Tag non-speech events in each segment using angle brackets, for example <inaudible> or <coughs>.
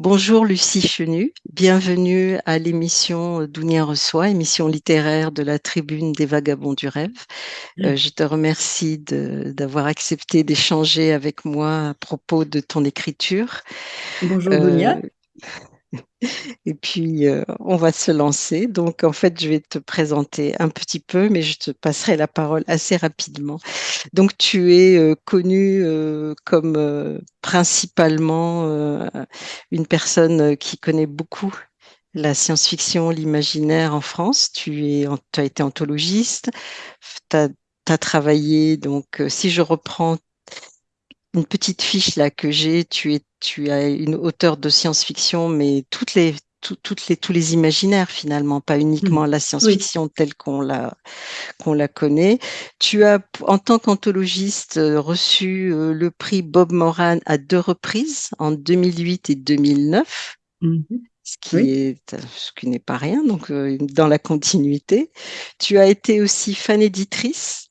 Bonjour Lucie Chenu, bienvenue à l'émission Dounia reçoit, émission littéraire de la Tribune des Vagabonds du Rêve. Euh, je te remercie d'avoir accepté d'échanger avec moi à propos de ton écriture. Bonjour Dounia. Euh, <laughs> et puis, euh, on va se lancer. Donc, en fait, je vais te présenter un petit peu, mais je te passerai la parole assez rapidement. Donc, tu es euh, connue euh, comme principalement une personne qui connaît beaucoup la science-fiction, l'imaginaire en France. Tu, as été anthologiste, tu as, travaillé, donc, si je reprends une petite fiche là que j'ai. Tu es, tu as une auteure de science-fiction, mais toutes les, toutes les, tous les imaginaires finalement, pas uniquement mmh. la science-fiction telle qu'on la, qu'on la connaît. Tu as, en tant qu'anthologiste, euh, reçu euh, le prix Bob Moran à deux reprises, en 2008 et 2009. Mmh ce qui est ce qui n'est pas rien donc euh, dans la continuité tu as été aussi fan éditrice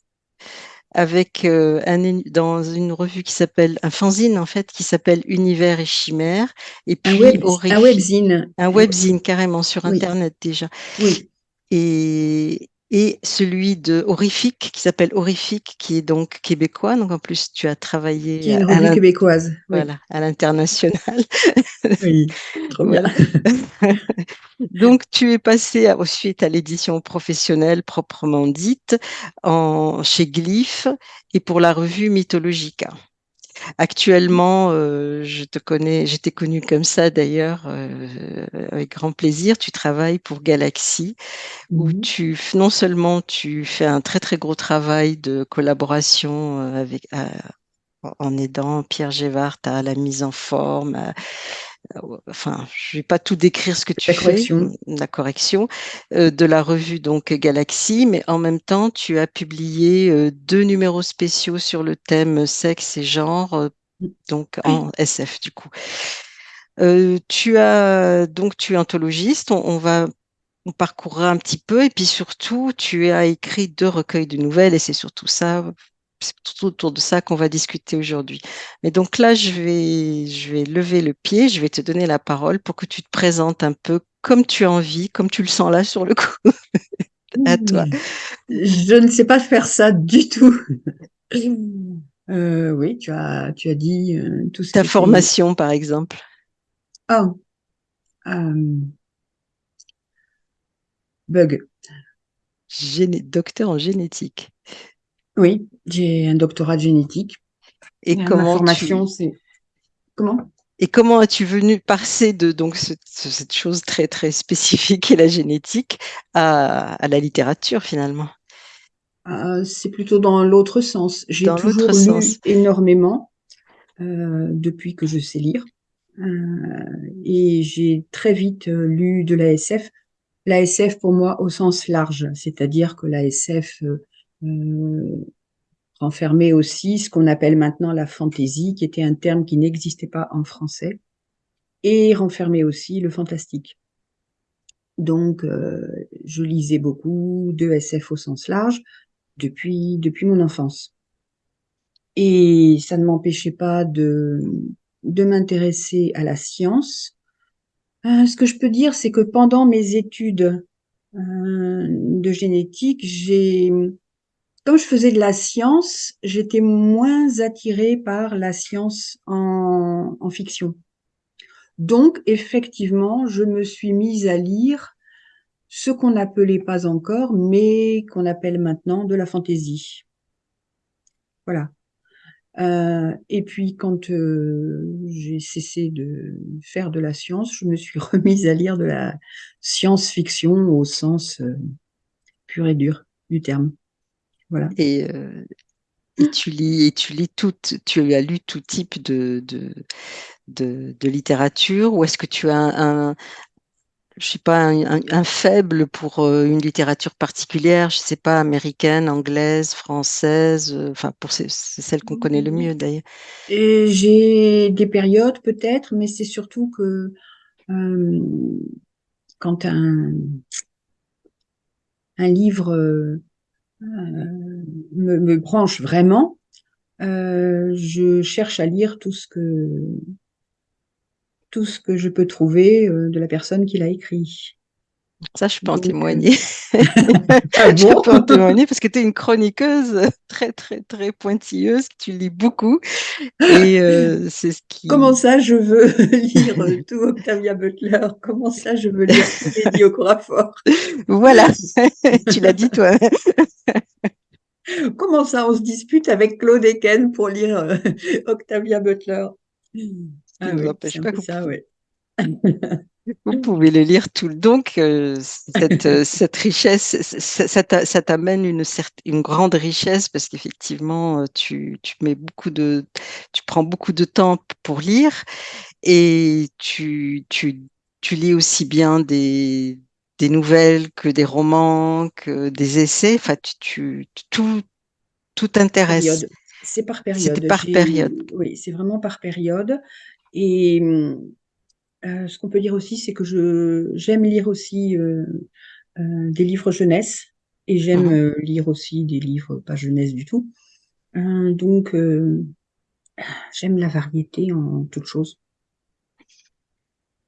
avec euh, un, dans une revue qui s'appelle, un fanzine en fait, qui s'appelle Univers et Chimère. Et puis un, web, un webzine. Un webzine, carrément, sur Internet déjà. Oui. Et, et celui de Horrifique, qui s'appelle Horrifique, qui est donc québécois. Donc en plus, tu as travaillé. Qui est une revue québécoise. Voilà, à l'international. <laughs> Oui, trop bien. <laughs> donc tu es passé ensuite à l'édition professionnelle proprement dite, en, chez Glyph et pour la revue Mythologica. Actuellement, euh, je te connais, j'étais connue comme ça d'ailleurs, euh, avec grand plaisir. Tu travailles pour Galaxy, où mmh tu non seulement tu fais un très très gros travail de collaboration euh, avec en aidant Pierre Gévart à la mise en forme, enfin, je vais pas tout décrire ce que tu fais, la correction euh, de la revue donc Galaxy, mais en même temps, tu as publié euh, deux numéros spéciaux sur le thème sexe et genre, euh, donc en SF du coup. tu as donc tu es anthologiste, on, va on parcourra un petit peu et puis surtout tu as écrit deux recueils de nouvelles et c'est surtout ça c'est tout autour de ça qu'on va discuter aujourd'hui. Mais donc là, je vais, je vais lever le pied, je vais te donner la parole pour que tu te présentes un peu comme tu as envie, comme tu le sens là sur le coup. <laughs> à toi. Je ne sais pas faire ça du tout. <laughs> Euh, oui, tu as, tu as dit euh, tout ce Ta formation, par exemple. Oh. Euh, bug. docteur en génétique. Oui, j'ai un doctorat de génétique. Et, comment formation, c'est comment? Et comment as-tu venu passer de donc cette chose très très spécifique et <laughs> la génétique à, la littérature finalement? Ah, C'est plutôt dans l'autre sens. J'ai toujours lu énormément euh, depuis que je sais lire. Euh, et j'ai très vite euh, lu de la SF. La SF pour moi au sens large, c'est-à-dire que la SF euh, renfermait aussi ce qu'on appelle maintenant la fantaisie, qui était un terme qui n'existait pas en français, et renfermait aussi le fantastique. Donc, euh, je lisais beaucoup de SF au sens large depuis, depuis mon enfance. Et ça ne m'empêchait pas de, de m'intéresser à la science. Euh, ce que je peux dire, c'est que pendant mes études euh, de génétique, j'ai comme je faisais de la science, j'étais moins attirée par la science en, fiction. Donc, effectivement, je me suis mise à lire ce qu'on n'appelait pas encore, mais qu'on appelle maintenant de la fantaisie. Voilà. Euh, et puis, quand euh, j'ai cessé de faire de la science, je me suis <laughs> remise à lire de la science-fiction au sens euh, pur et dur du terme. Voilà. Et, euh, et, tu lis, et tu lis tout, tu as lu tout type de, de, de, de littérature, ou est-ce que tu as un, je sais pas, un, un, faible pour euh, une littérature particulière, je sais pas, américaine, anglaise, française, euh, enfin pour c'est celle qu'on connaît le mieux d'ailleurs. J'ai des périodes peut-être, mais c'est surtout que euh, quand un, un livre me, me, branche vraiment, euh, je cherche à lire tout ce que tout ce que je peux trouver de la personne qui l'a écrit. Ça, je peux en témoigner. ah <laughs> bon? je peux en témoigner parce que tu es une chroniqueuse très, très, très pointilleuse. Tu lis beaucoup. Et euh, c'est ce qui. Comment ça, je veux <laughs> lire tout Octavia Butler? Comment ça, je veux lire les Diocoraphore Voilà. <laughs> tu l'as dit toi. Comment ça, on se dispute avec Claude Eken pour lire euh, Octavia Butler? Ah, oui, empêche pas ça, oui. Vous pouvez le lire tout. Donc, euh, cette, euh, <laughs> cette, richesse, ça, t'amène une, une grande richesse parce qu'effectivement, euh, tu, tu, mets beaucoup de, tu prends beaucoup de temps pour lire et tu, tu, tu lis aussi bien des, des nouvelles que des romans, que des essais. Enfin, tu, tu tout, tout t'intéresse. C'est par période. C'est par période. Oui, c'est vraiment par période. Et euh, ce qu'on peut dire aussi, c'est que je j'aime lire aussi euh, euh, des livres jeunesse et j'aime mmh lire aussi des livres pas jeunesse du tout. donc j'aime la variété en toute chose.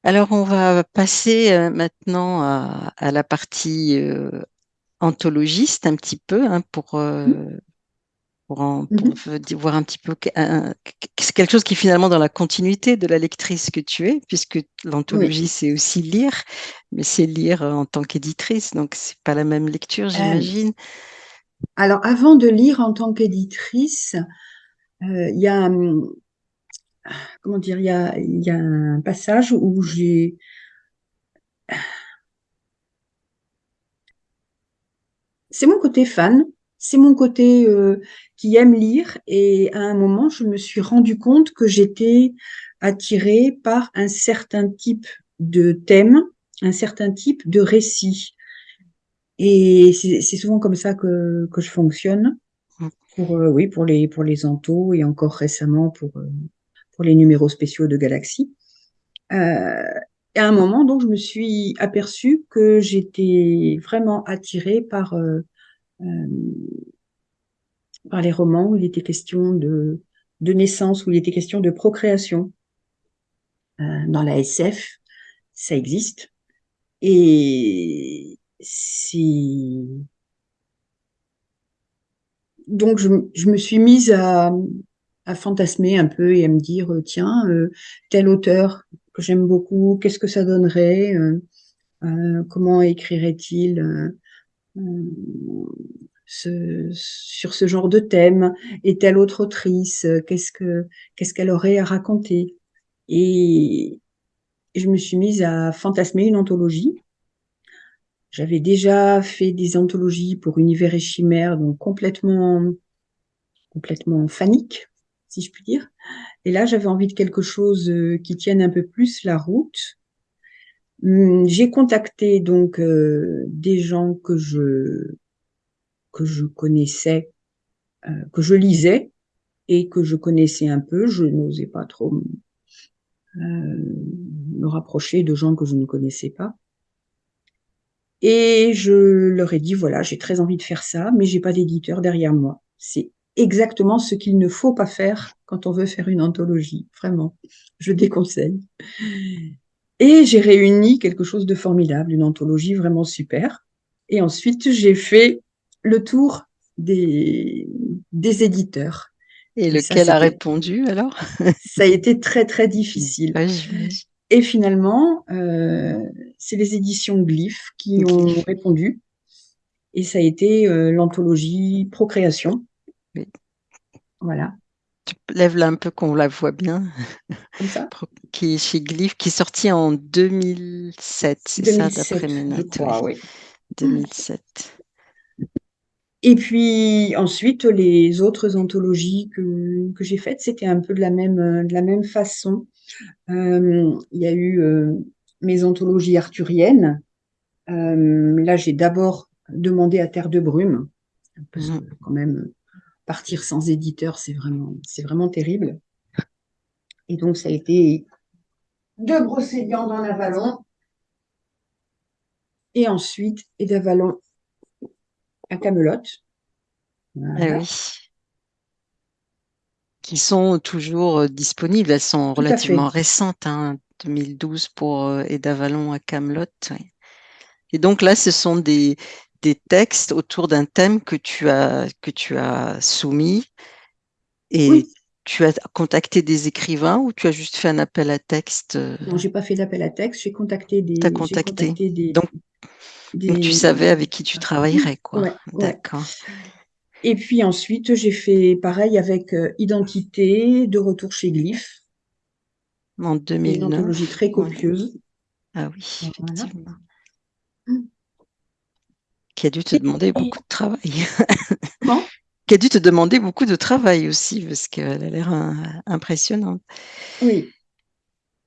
Alors on va passer maintenant à, la partie anthologiste un petit peu hein, pour mmh pour, mmh voir un petit peu c'est quelque chose qui est finalement dans la continuité de la lectrice que tu es, puisque l'anthologie c'est aussi lire, mais c'est lire en tant qu'éditrice, donc c'est pas la même lecture, euh, j'imagine. alors avant de lire en tant qu'éditrice, euh, il y a hum, comment dire, il y a, y a un passage où j'ai c'est mon côté fan c'est mon côté euh, qui aime lire et à un moment, je me suis rendu compte que j'étais attirée par un certain type de thème, un certain type de récit. Et c'est souvent comme ça que, que je fonctionne. Pour, euh, oui, pour les, pour les et encore récemment pour, euh, pour les numéros spéciaux de Galaxy. À un moment, donc, je me suis aperçue que j'étais vraiment attirée par par les romans où il était question de, de naissance, où il était question de procréation. Euh, dans la SF, ça existe. Et c'est... Donc, je, me suis mise à, à, fantasmer un peu et à me dire, tiens, euh, tel auteur que j'aime beaucoup, qu'est-ce que ça donnerait euh, Comment écrirait-il ce, sur ce genre de thème et telle autre autrice, qu'est-ce que qu'est-ce qu'elle aurait à raconter Et je me suis mise à fantasmer une anthologie. J'avais déjà fait des anthologies pour Univers et Chimère, donc complètement complètement fanique, si je puis dire. Et là, j'avais envie de quelque chose qui tienne un peu plus la route. Hum, j'ai contacté donc euh, des gens que je que je connaissais, euh, que je lisais et que je connaissais un peu. Je n'osais pas trop euh, me rapprocher de gens que je ne connaissais pas. Et je leur ai dit voilà, j'ai très envie de faire ça, mais j'ai pas d'éditeur derrière moi. C'est exactement ce qu'il ne faut pas faire quand on veut faire une anthologie. Vraiment, je déconseille. Et j'ai réuni quelque chose de formidable, une anthologie vraiment super. Et ensuite, j'ai fait le tour des, des éditeurs. Et, lequel a répondu alors? <laughs> Ça a été très très difficile. et finalement, euh, c'est les éditions Glyph qui ont répondu. Et ça a été euh, l'anthologie Procréation. Voilà lève-la un peu qu'on la voit bien. Comme ça? Qui est chez Glyph, qui est sorti en 2007, c'est ça, d'après mes notes. oui. 2007. Et puis ensuite, les autres anthologies que, que j'ai faites, c'était un peu de la même, de la même façon. Euh, il y a eu euh, mes anthologies arthuriennes. Euh, là, j'ai d'abord demandé à Terre de Brume, parce mmh. que quand même, partir sans éditeur, c'est vraiment, c'est vraiment terrible. Et donc, ça a été de Brocéliande dans Avalon, et ensuite, et d'Avalon à Camelot. Ah oui. Qui sont toujours euh, disponibles, elles sont relativement récentes. Hein. 2012 pour Eda Vallon à Camelot. Et donc là, ce sont des, des textes autour d'un thème que tu as, que tu as soumis. Et tu as contacté des écrivains ou tu as juste fait un appel à texte Non, j'ai pas fait d'appel à texte, j'ai contacté des. As contacté. des, donc, tu savais avec qui tu travaillerais, quoi. D'accord. Et puis ensuite, j'ai fait pareil avec Identité, de retour chez Glyph. En 2009. Une anthologie très copieuse. Ah oui, effectivement. Qui a dû te demander beaucoup de travail. Comment? Qui a dû te demander beaucoup de travail aussi, parce qu'elle a l'air impressionnante. Oui.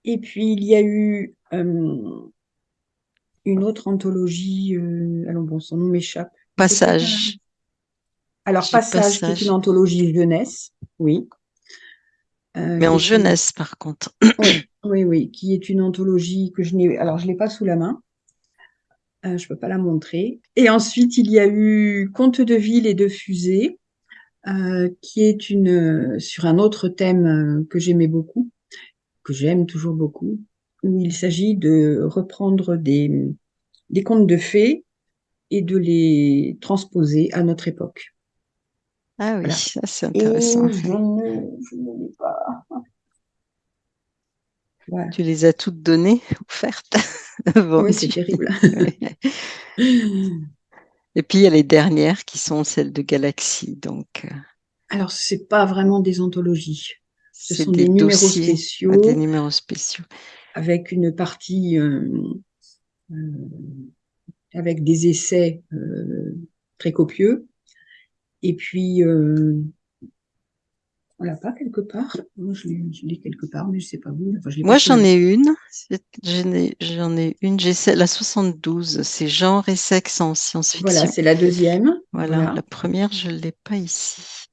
Et puis, il y a eu une autre anthologie, euh, alors bon, son nom m'échappe. Passage. Alors, Passage, qui est une anthologie jeunesse, oui. Euh, Mais en jeunesse, par contre. <coughs> Oui, oui, oui, qui est une anthologie que je n'ai. Alors, je ne l'ai pas sous la main. Euh, je ne peux pas la montrer. Et ensuite, il y a eu Conte de ville et de fusée, euh, qui est une sur un autre thème euh, que j'aimais beaucoup, que j'aime toujours beaucoup, où il s'agit de reprendre des, des contes de fées et de les transposer à notre époque. Ah oui, ça c'est intéressant. je ne, je ne l'ai pas. <laughs> Tu les as toutes données, offertes <laughs> Oui, c'est terrible. <laughs> Et puis il y a les dernières qui sont celles de Galaxy. Donc, euh, Alors, ce n'est pas vraiment des anthologies. Ce sont des, numéros spéciaux. des numéros spéciaux. Avec une partie euh, euh, avec des essais très copieux. Et puis on l'a pas quelque part? Moi, je l'ai quelque part, mais je sais pas où. Moi, j'en ai une. J'en ai, une. J'ai la 72. C'est genre et sexe en science-fiction. Voilà, c'est la deuxième. Voilà, la première, je ne l'ai pas ici.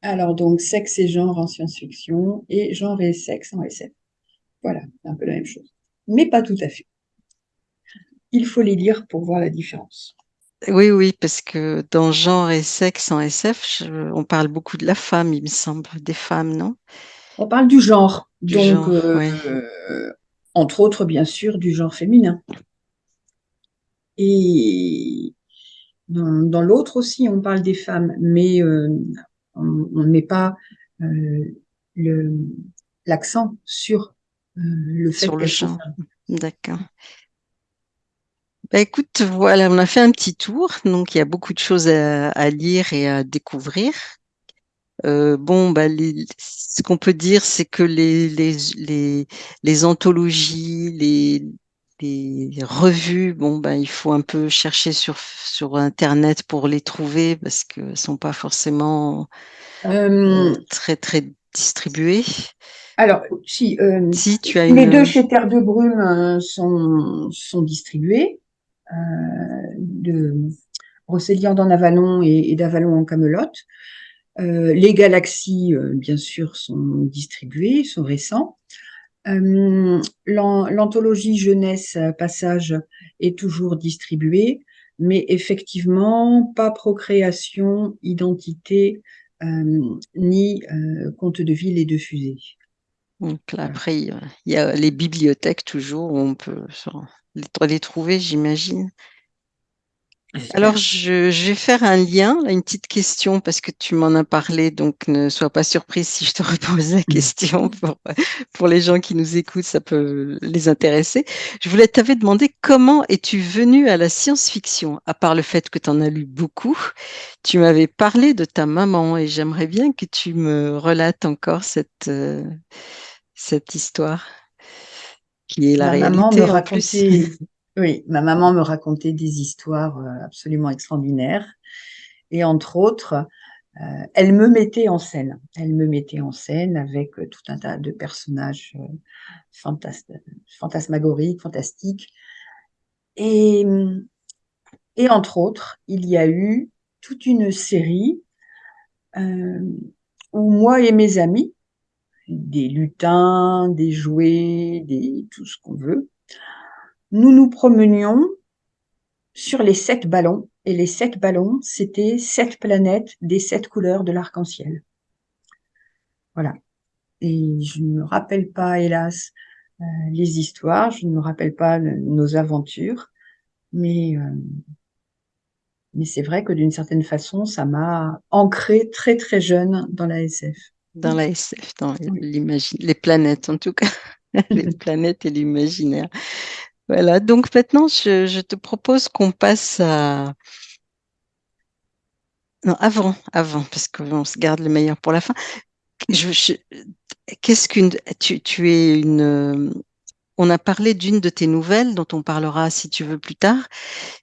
Alors, donc, sexe et genre en science-fiction et genre et sexe en SF. Voilà, c'est un peu la même chose. Mais pas tout à fait. Il faut les lire pour voir la différence. Oui, oui, parce que dans genre et sexe en SF, on parle beaucoup de la femme, il me semble, des femmes, non? On parle du genre, donc euh, entre autres, bien sûr, du genre féminin. Et dans, l'autre aussi, on parle des femmes, mais euh, on ne met pas euh, l'accent sur le fait sur le genre. D'accord. Bah, écoute, voilà, on a fait un petit tour, donc il y a beaucoup de choses à, lire et à découvrir. Euh, bon, bah, ce qu'on peut dire, c'est que les, les, les, anthologies, les, les revues, bon, bah, il faut un peu chercher sur, sur Internet pour les trouver parce qu'elles ne sont pas forcément euh, très, très distribuées. Alors, si, euh, si tu as les deux chez Terre de Brume sont, sont distribués. Euh, de Brocéliande en Avalon et, d'Avalon en Camelote. Euh, les galaxies, euh, bien sûr, sont distribuées, sont récents. L'anthologie jeunesse passage est toujours distribuée, mais effectivement, pas procréation, identité, ni conte de ville et de fusée. Donc après, il y a les bibliothèques toujours où on peut les trouver, j'imagine. Alors, je, vais faire un lien, une petite question, parce que tu m'en as parlé, donc ne sois pas surprise si je te <laughs> repose la question. <laughs> Pour, pour les gens qui nous écoutent, ça peut les intéresser. Je voulais t'avais demandé comment es-tu venu à la science-fiction, à part le fait que tu en as lu beaucoup. Tu m'avais parlé de ta maman et j'aimerais bien que tu me relates encore cette, euh, cette histoire qui est la ma Maman me racontait, <laughs> oui, ma maman me racontait des histoires euh, absolument extraordinaires. Et entre autres, euh, elle me mettait en scène. Elle me mettait en scène avec euh, tout un tas de personnages fantasmagoriques, fantastiques. Et, et entre autres, il y a eu toute une série où moi et mes amis, des lutins, des jouets, des, tout ce qu'on veut. Nous nous promenions sur les sept ballons, et les sept ballons, c'était sept planètes des sept couleurs de l'arc-en-ciel. Voilà. Et je ne me rappelle pas, hélas, les histoires. Je ne me rappelle pas nos aventures, mais mais c'est vrai que d'une certaine façon, ça m'a ancré très très jeune dans la SF. Dans la SF, dans les planètes en tout cas, <laughs> les planètes et l'imaginaire. Voilà, donc maintenant, je, te propose qu'on passe à... Non, avant, avant, parce qu'on se garde le meilleur pour la fin. Qu'est-ce qu'une... Tu, tu es une... On a parlé d'une de tes nouvelles, dont on parlera si tu veux plus tard,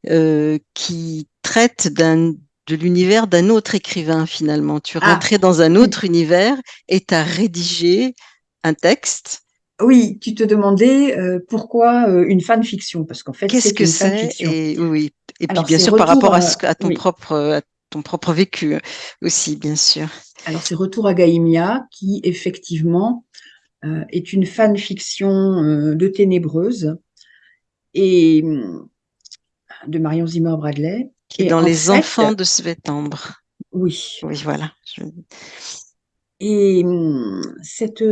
euh, qui traite d'un de l'univers d'un autre écrivain finalement. Tu es ah, rentré dans un autre univers et tu as rédigé un texte oui, tu te demandais euh, pourquoi euh, une fanfiction Parce qu'en fait, qu'est-ce que c'est et, oui, et puis bien sûr par rapport à, ton propre ton propre vécu aussi, bien sûr. Alors c'est Retour à Gaïmia qui effectivement euh, est une fanfiction de Ténébreuse et de Marion Zimmer Bradley. Qui est dans Les Enfants de Svetembre. Oui. Oui, voilà. Et cette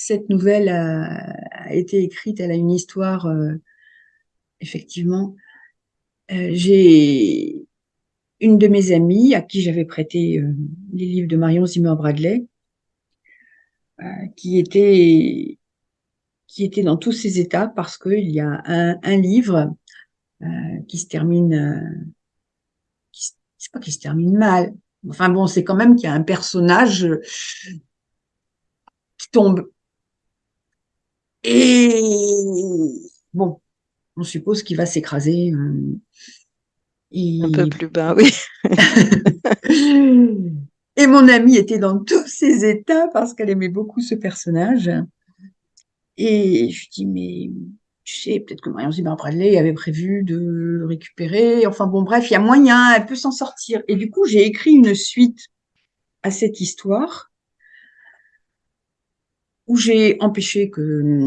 cette nouvelle a, été écrite, elle a une histoire, euh, effectivement. Euh, j'ai une de mes amies à qui j'avais prêté euh, les livres de Marion Zimmer Bradley, qui était qui était dans tous ses états parce qu'il y a un, livre qui se termine, c'est pas qui se termine mal. Enfin bon, c'est quand même qu'il y a un personnage qui tombe et bon, on suppose qu'il va s'écraser. Euh, Un peu plus bas, oui. <laughs> et mon amie était dans tous ses états parce qu'elle aimait beaucoup ce personnage. Et je dis, mais tu sais, peut-être que Marion Zimmer Bradley avait prévu de le récupérer. Enfin bon, bref, il y a moyen, elle peut s'en sortir. Et du coup, j'ai écrit une suite à cette histoire où j'ai empêché que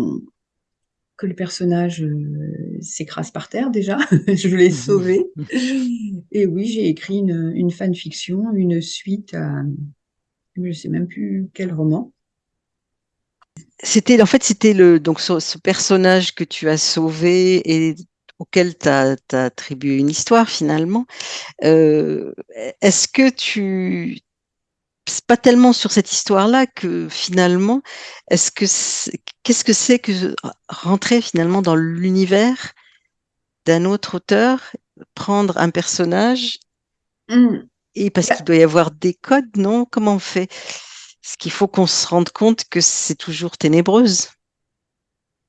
que le personnage euh, s'écrase par terre déjà. <laughs> je l'ai sauvé. <laughs> Et oui, j'ai écrit une, une fanfiction, une suite à, je ne sais même plus quel roman. C'était en fait c'était le donc ce, personnage que tu as sauvé et auquel tu as, attribué une histoire finalement. Euh, est-ce que tu c'est pas tellement sur cette histoire-là que finalement, est-ce que qu'est-ce que c'est que rentrer finalement dans l'univers d'un autre auteur, prendre un personnage mmh. et parce qu'il doit y avoir des codes, non? Comment on fait? Ce qu'il faut qu'on se rende compte que c'est toujours ténébreuse.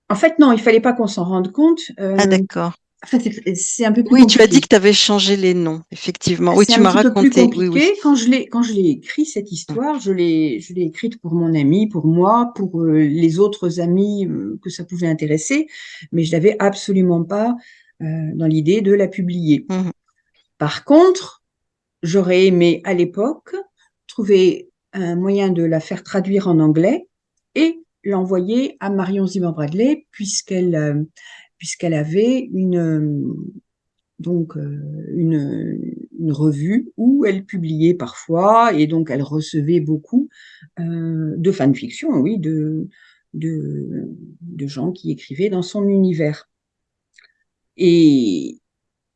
En fait, non, il fallait pas qu'on s'en rende compte. Euh, ah d'accord c'est un peu plus Oui, tu as dit que tu avais changé les noms, effectivement. Oui, tu m'as raconté. Plus oui, Quand je l'ai quand je l'ai écrit cette histoire, je l'ai je l'ai écrite pour mon ami, pour moi, pour euh, les autres amis euh, que ça pouvait intéresser, mais je n'avais absolument pas dans l'idée de la publier. Mmh Par contre, j'aurais aimé à l'époque trouver un moyen de la faire traduire en anglais et l'envoyer à Marion Zimmer Bradley puisqu'elle puisqu'elle avait une, euh, donc euh, une, revue où elle publiait parfois et donc elle recevait beaucoup euh, de fanfiction, oui, de, de, gens qui écrivaient dans son univers. Et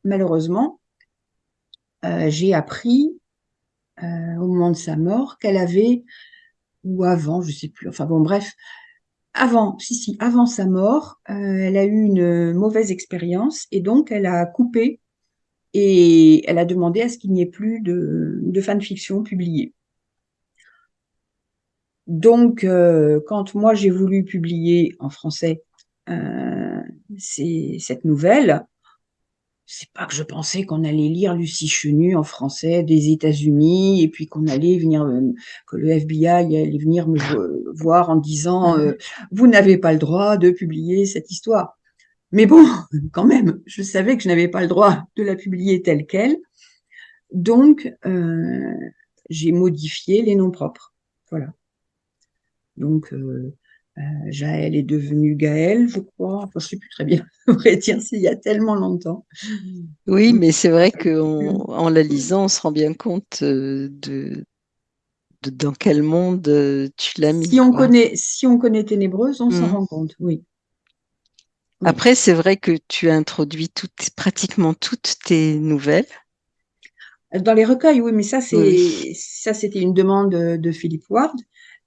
malheureusement, j'ai appris au moment de sa mort qu'elle avait, ou avant, je sais plus, enfin bon bref, avant, si, si, avant sa mort, euh, elle a eu une mauvaise expérience et donc elle a coupé et elle a demandé à ce qu'il n'y ait plus de, de fanfiction publiée. Donc, euh, quand moi j'ai voulu publier en français euh, cette nouvelle, c'est pas que je pensais qu'on allait lire Lucie Chenu en français des États-Unis et puis qu'on allait venir, euh, que le FBI allait venir me voir en disant euh, <laughs> vous n'avez pas le droit de publier cette histoire. Mais bon, <laughs> quand même, je savais que je n'avais pas le droit de la publier telle qu'elle, donc euh, j'ai modifié les noms propres. Voilà. Donc euh, Jaël est devenue Gaël, je crois. Enfin, je sais plus très bien. <laughs> On pourrait dire c'est il y a tellement longtemps. Oui, mais c'est vrai qu'en en la lisant, on se rend bien compte euh, de, dans quel monde euh, tu l'as mis. Si on, connaît, si on connaît Ténébreuse, on s'en mmh. rend compte, oui. Après, c'est vrai que tu as introduit toutes, pratiquement toutes tes nouvelles. Dans les recueils, oui, mais ça, c'est ça, c'était une demande de, Philippe Ward,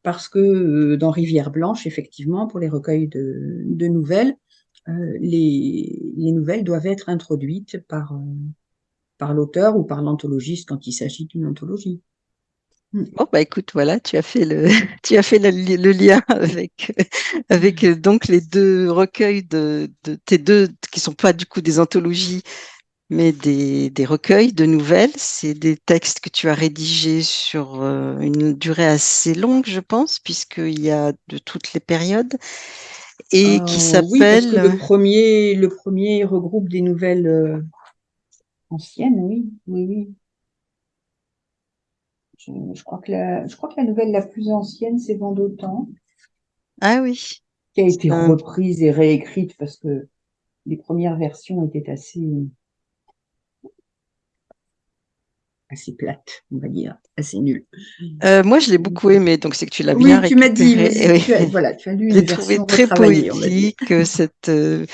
parce que euh, dans Rivière Blanche, effectivement, pour les recueils de, nouvelles, euh, les, nouvelles doivent être introduites par, euh, par l'auteur ou par l'anthologiste quand il s'agit d'une anthologie. Hmm. Bon bah écoute voilà tu as fait le <laughs> tu as fait le, lien avec <laughs> avec donc les deux recueils de, de, tes deux qui sont pas du coup des anthologies mais des, des recueils de nouvelles c'est des textes que tu as rédigés sur euh, une durée assez longue je pense puisqu'il y a de toutes les périodes et qui s'appelle euh, oui, le premier le premier regroupe des nouvelles euh, anciennes oui oui oui je, crois que la, je crois que la nouvelle la plus ancienne, c'est Vendotan. Ah oui. Qui a été reprise et réécrite parce que les premières versions étaient assez, assez plate, on va dire, assez nulle. Euh, moi, je l'ai beaucoup aimé, donc c'est que tu l'as bien Oui, tu m'as dit, tu as, voilà, tu as lu <laughs> une trouvé très poétique euh, cette. Euh,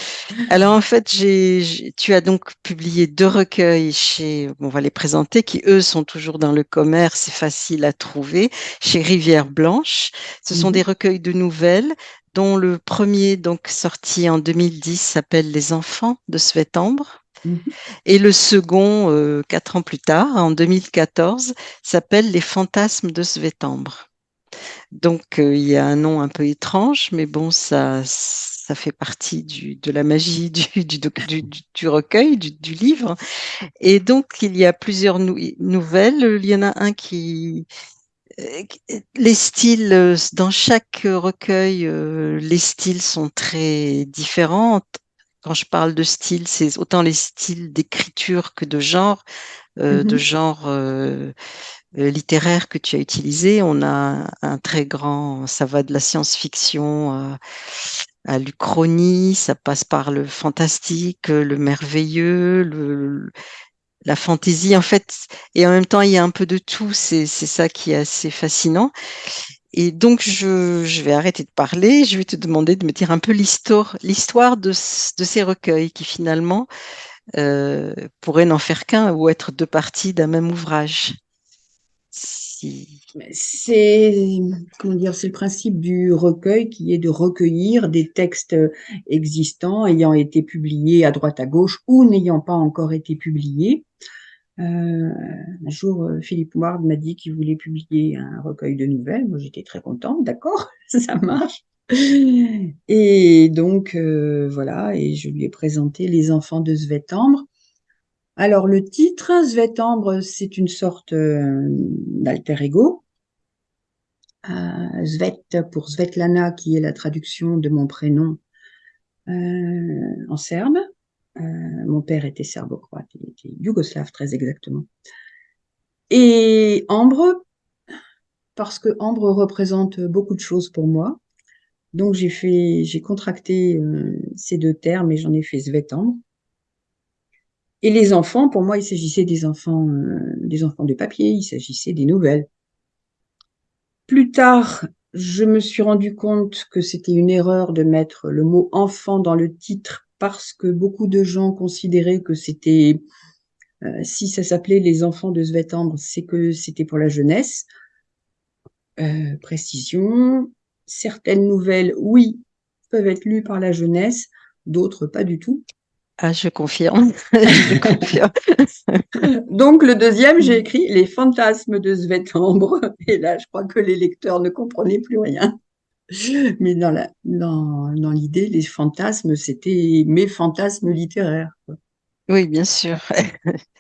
alors en fait, j'ai, tu as donc publié deux recueils chez, on va les présenter, qui eux sont toujours dans le commerce, c'est facile à trouver, chez Rivière Blanche. Ce sont mhm. des recueils de nouvelles dont le premier, donc sorti en 2010, s'appelle Les Enfants de Svetambre. <laughs> Et le second, euh, quatre ans plus tard, en 2014, s'appelle Les fantasmes de Svetambre. Donc, euh, il y a un nom un peu étrange, mais bon, ça, fait partie de la magie du, recueil, du, livre. Et donc, il y a plusieurs nouvelles. Il y en a un qui, euh, les styles, dans chaque recueil, les styles sont très différents quand je parle de style, c'est autant les styles d'écriture que de genre, euh, de mmh genre euh, euh, littéraire que tu as utilisé. On a un très grand, ça va de la science-fiction à, l'uchronie, ça passe par le fantastique, le merveilleux, le, la fantaisie en fait, et en même temps il y a un peu de tout. C'est ça qui est assez fascinant. Et donc, je, vais arrêter de parler. Je vais te demander de me dire un peu l'histoire, l'histoire de, ces recueils qui finalement euh, pourraient n'en faire qu'un ou être deux parties d'un même ouvrage. C'est comment dire, c'est le principe du recueil qui est de recueillir des textes existants ayant été publiés à droite à gauche ou n'ayant pas encore été publiés un jour, euh, Philippe Ward m'a dit qu'il voulait publier un recueil de nouvelles. Moi, j'étais très contente. D'accord, <laughs> ça marche. Et donc, euh, voilà, et je lui ai présenté Les enfants de Svetambre. Alors, le titre, Svetambre, c'est une sorte d'alter ego. Svet pour Svetlana, qui est la traduction de mon prénom en serbe. Euh, mon père était serbo-croate, il était yougoslave très exactement. Et Ambre, parce que Ambre représente beaucoup de choses pour moi. Donc j'ai fait, j'ai contracté euh, ces deux termes et j'en ai fait Svetambre. Et les enfants, pour moi, il s'agissait des enfants, euh, des enfants de papier, il s'agissait des nouvelles. Plus tard, je me suis rendu compte que c'était une erreur de mettre le mot enfant dans le titre parce que beaucoup de gens considéraient que c'était, euh, si ça s'appelait Les enfants de Svetambre, c'est que c'était pour la jeunesse. Euh, précision, certaines nouvelles, oui, peuvent être lues par la jeunesse, d'autres pas du tout. Ah, je confirme. <laughs> je confirme. <laughs> Donc, le deuxième, j'ai écrit Les fantasmes de Svetambre. Et là, je crois que les lecteurs ne comprenaient plus rien. <laughs> Mais dans la, dans, dans l'idée, les fantasmes, c'était mes fantasmes littéraires. Oui, bien sûr. <laughs>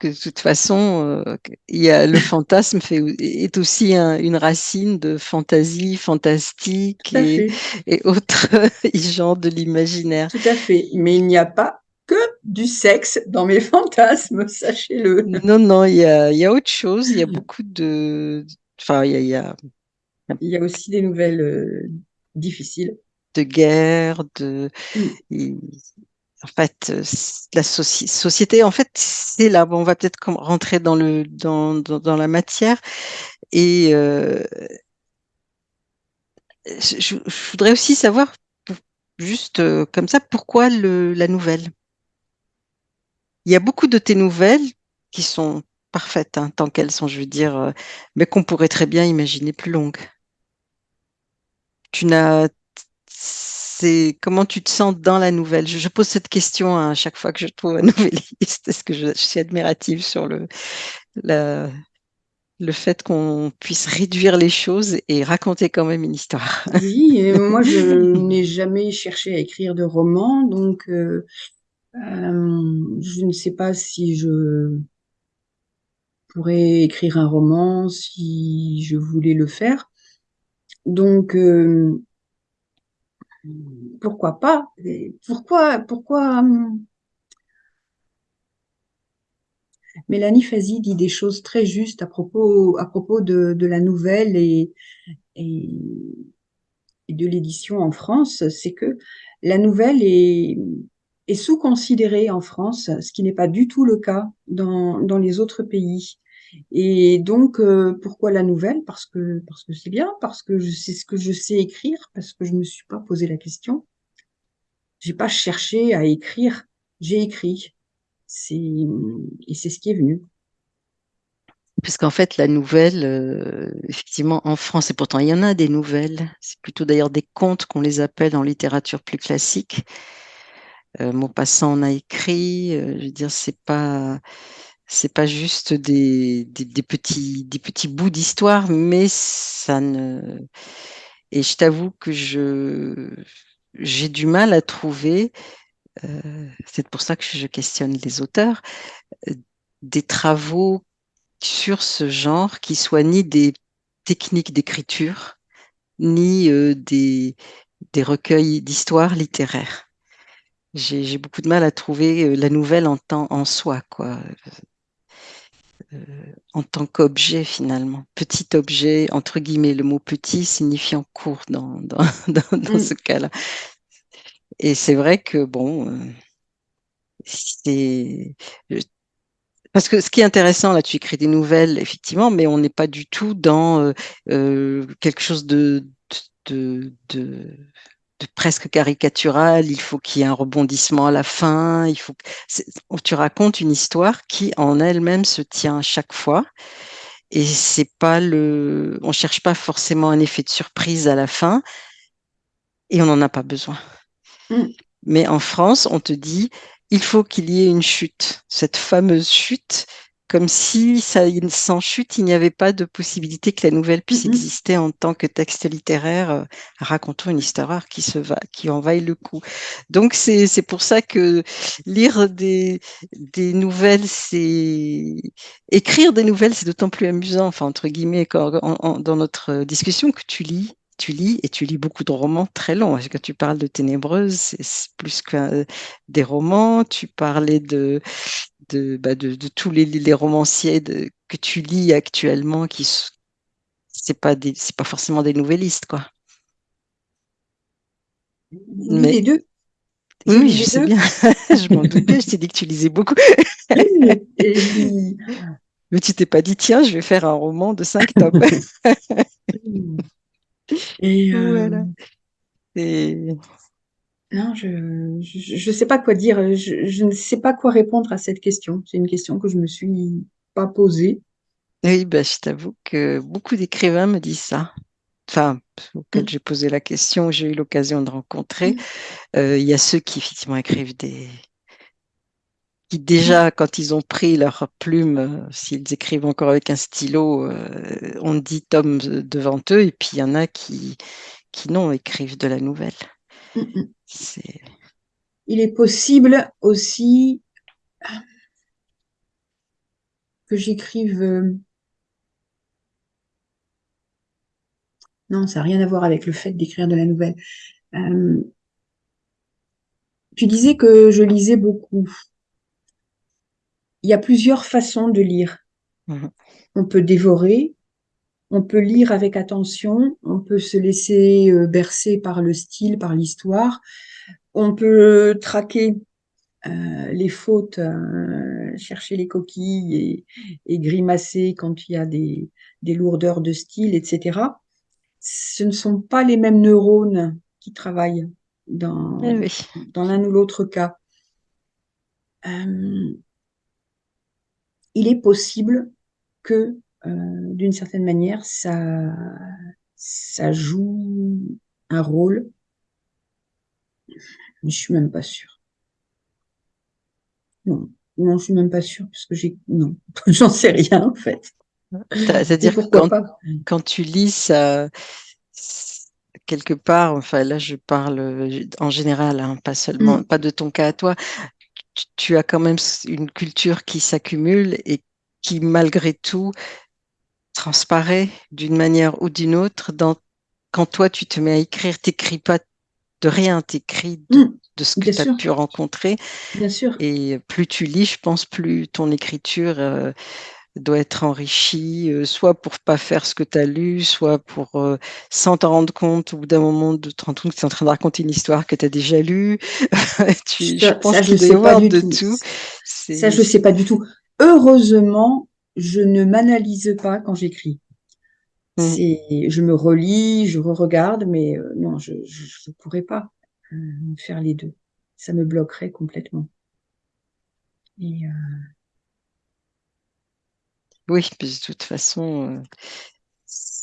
que de toute façon, euh, il y a, le fantasme fait, est aussi une racine de fantaisie, fantastique et, et, autres <laughs> genres de l'imaginaire. Tout à fait. Mais il n'y a pas que du sexe dans mes fantasmes, sachez-le. Non, non, il y a, il y a autre chose. Il y a beaucoup de. Enfin, il y a, il y a il y a aussi des nouvelles euh, difficiles. De guerre, de. Mm. en fait, euh, la société, en fait, c'est là, on va peut-être rentrer dans, le, dans, dans, la matière. Et euh, je, voudrais aussi savoir, juste euh, comme ça, pourquoi le, la nouvelle? Il y a beaucoup de tes nouvelles qui sont parfaites, hein, tant qu'elles sont, je veux dire, euh, mais qu'on pourrait très bien imaginer plus longues. Tu n'as, c'est comment tu te sens dans la nouvelle? Je, pose cette question à chaque fois que je trouve un <laughs> nouvelliste. Est-ce que je, je, suis admirative sur le, la, le fait qu'on puisse réduire les choses et raconter quand même une histoire? Oui, et moi je <laughs> n'ai jamais cherché à écrire de roman, donc euh, euh, je ne sais pas si je pourrais écrire un roman si je voulais le faire. Donc euh, pourquoi pas? Pourquoi pourquoi Mélanie Fazi dit des choses très justes à propos, de, la nouvelle et, de l'édition en France, c'est que la nouvelle est, sous-considérée en France, ce qui n'est pas du tout le cas dans les autres pays. Et donc, euh, pourquoi la nouvelle? Parce que parce que c'est bien, parce que c'est ce que je sais écrire, parce que je me suis pas posé la question. J'ai pas cherché à écrire, j'ai écrit et c'est ce qui est venu. Puisqu'en fait, la nouvelle, euh, effectivement, en France, et pourtant il y en a des nouvelles, c'est plutôt d'ailleurs des contes qu'on les appelle en littérature plus classique. Euh, Maupassant en a écrit, euh, je veux dire, c'est pas, c'est pas juste des, des, des, petits, des petits bouts d'histoire, mais ça ne. Et je t'avoue que je, j'ai du mal à trouver euh, c'est pour ça que je questionne les auteurs, euh, des travaux sur ce genre qui soient ni des techniques d'écriture, ni euh, des, des recueils d'histoires littéraires. J'ai beaucoup de mal à trouver la nouvelle en, temps, en soi, quoi. En tant qu'objet finalement. Petit objet, entre guillemets, le mot petit signifiant court dans, dans, <laughs> dans, dans mm. ce cas-là. Et c'est vrai que, bon, euh, c'est. Parce que ce qui est intéressant, là, tu écris des nouvelles, effectivement, mais on n'est pas du tout dans euh, euh, quelque chose de, de, de, de, presque caricatural. Il faut qu'il y ait un rebondissement à la fin. Il faut que... tu racontes une histoire qui, en elle-même, se tient à chaque fois. Et c'est pas le, on cherche pas forcément un effet de surprise à la fin, et on n'en a pas besoin. Mm. Mais en France, on te dit, il faut qu'il y ait une chute, cette fameuse chute, comme si ça, sans chute, il n'y avait pas de possibilité que la nouvelle puisse mm-hmm. exister en tant que texte littéraire euh, racontant une histoire qui se va, qui en vaille le coup. Donc c'est c'est pour ça que lire des des nouvelles, c'est écrire des nouvelles, c'est d'autant plus amusant, enfin entre guillemets, quand, dans notre discussion que tu lis tu lis et tu lis beaucoup de romans très longs. Quand tu parles de Ténébreuse, c'est plus que des romans. Tu parlais de, de, bah, de, tous les, les romanciers que tu lis actuellement qui c'est pas des, c'est pas forcément des nouvellistes, quoi. Mais... Les deux? Oui, je sais bien. <laughs> je m'en doutais, je t'ai dit que tu lisais beaucoup. <laughs> Mais tu t'es pas dit, tiens, je vais faire un roman de cinq tomes. <laughs> Et voilà. Euh, non, je ne sais pas quoi dire. Je, ne sais pas quoi répondre à cette question. C'est une question que je me suis pas posée. Oui, bah, je t'avoue que beaucoup d'écrivains me disent ça. Enfin, auquel mm. j'ai posé la question, j'ai eu l'occasion de rencontrer. Mm. Euh, il y a ceux qui effectivement écrivent des, qui déjà, quand ils ont pris leur plume, euh, s'ils écrivent encore avec un stylo, euh, on dit tome devant eux, et puis il y en a qui, qui non, écrivent de la nouvelle. Mm, mm. Il est possible aussi que j'écrive... Euh, non, ça n'a rien à voir avec le fait d'écrire de la nouvelle. tu disais que je lisais beaucoup il y a plusieurs façons de lire. Mhm. On peut dévorer, on peut lire avec attention, on peut se laisser euh, bercer par le style, par l'histoire, on peut traquer les fautes, chercher les coquilles et, grimacer quand il y a des, lourdeurs de style, etc. Ce ne sont pas les mêmes neurones qui travaillent dans, eh dans l'un ou l'autre cas. il est possible que, d'une certaine manière, ça, ça joue un rôle, mais je suis même pas sûre. Non, non, je suis même pas sûre parce que j'ai non, <laughs> j'en sais rien en fait. C'est-à-dire que quand, quand, tu lis ça quelque part, enfin là je parle en général, hein, pas seulement, mm. pas de ton cas à toi, tu as quand même une culture qui s'accumule et qui malgré tout transparaît d'une manière ou d'une autre dans quand toi tu te mets à écrire, t'écris pas de rien, t'écris de, mmh, de ce que tu as pu rencontrer. Bien sûr. Et plus tu lis, je pense, plus ton écriture euh, doit être enrichie, euh, soit pour pas faire ce que tu as lu, soit pour, euh, sans t'en rendre compte, au bout d'un moment, de te rendre compte que tu es en train de raconter une histoire que tu as déjà lue. <laughs> tu, je pense qu'il doit y avoir de tout. Ça, je ne sais pas du tout. Heureusement, je ne m'analyse pas quand j'écris. Mmh. je me relis, je re-regarde, mais euh, non, je ne pourrais pas euh, faire les deux. Ça me bloquerait complètement. Et, euh, Oui, puis de toute façon,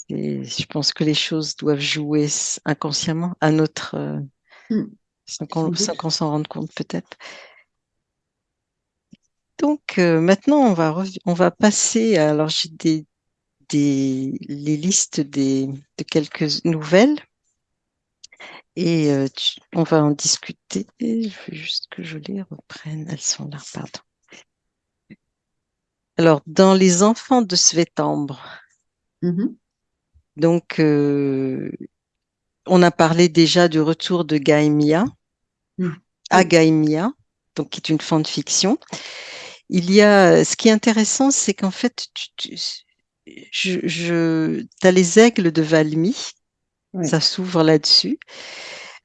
je pense que les choses doivent jouer inconsciemment à notre, mmh. sans qu'on s'en rende compte peut-être. Donc maintenant, on va, on va passer. Alors, j'ai des des, les listes des, de quelques nouvelles et euh, on va en discuter. Je veux juste que je les reprenne. Elles sont là, pardon. Alors, dans les enfants de Svetambre, mm-hmm. donc, euh, on a parlé déjà du retour de Gaimia mm. à Gaimia, donc qui est une fanfiction. Il y a, ce qui est intéressant, c'est qu'en fait, tu, je, je tu as les aigles de Valmy, ça s'ouvre là-dessus.